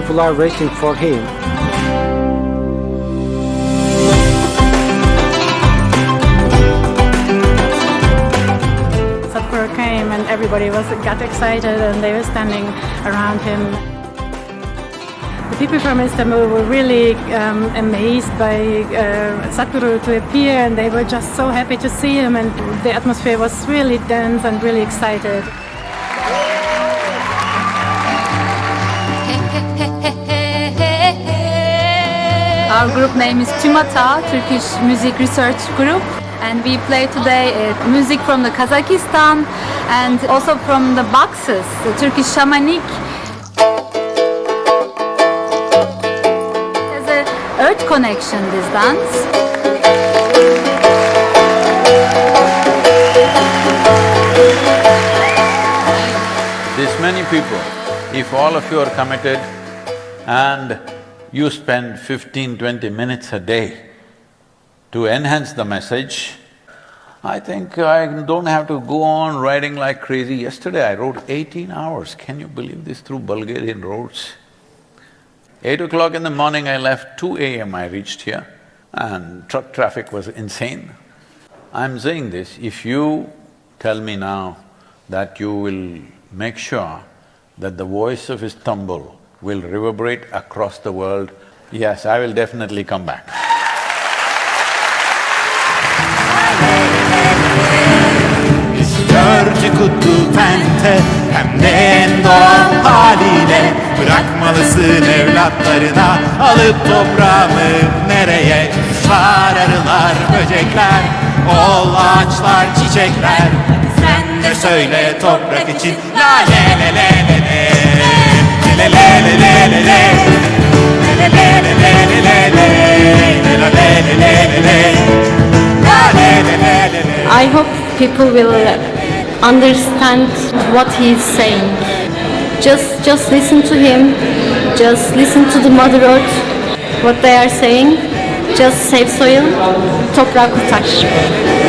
people are waiting for him. Sadhguru came and everybody was got excited and they were standing around him. The people from Istanbul were really um, amazed by uh, Sadhguru to appear and they were just so happy to see him and the atmosphere was really dense and really excited. Our group name is Tümata, Turkish Music Research Group. And we play today uh, music from the Kazakhstan and also from the boxes, the Turkish shamanik. There's a earth connection, this dance. This many people, if all of you are committed and you spend 15, 20 minutes a day to enhance the message, I think I don't have to go on riding like crazy. Yesterday I rode eighteen hours, can you believe this, through Bulgarian roads? Eight o'clock in the morning I left, two AM I reached here and truck traffic was insane. I'm saying this, if you tell me now that you will make sure that the voice of Istanbul will reverberate across the world, yes, I will definitely come back. Dördü kutlu tente hem de en doğal haliyle Bırakmalısın evlatlarına alıp toprağımı nereye? Kuşlar, arılar, böcekler, ol ağaçlar, çiçekler. Sen de söyle toprak için la le le le le le Le le le I hope people will understand what he is saying. Just, just listen to him. Just listen to the Mother Earth, what they are saying. Just save soil, toprak kurtar.